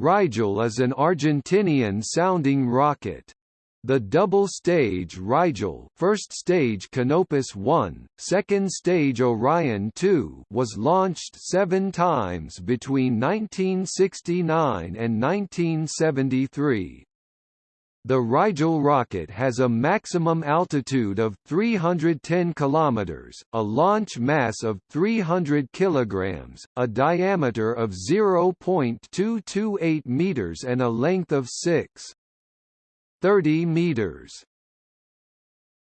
Rigel is an Argentinian-sounding rocket. The double-stage Rigel first stage Canopus 1, second stage Orion 2 was launched seven times between 1969 and 1973. The Rigel rocket has a maximum altitude of 310 km, a launch mass of 300 kg, a diameter of 0.228 meters and a length of 6. 30 meters.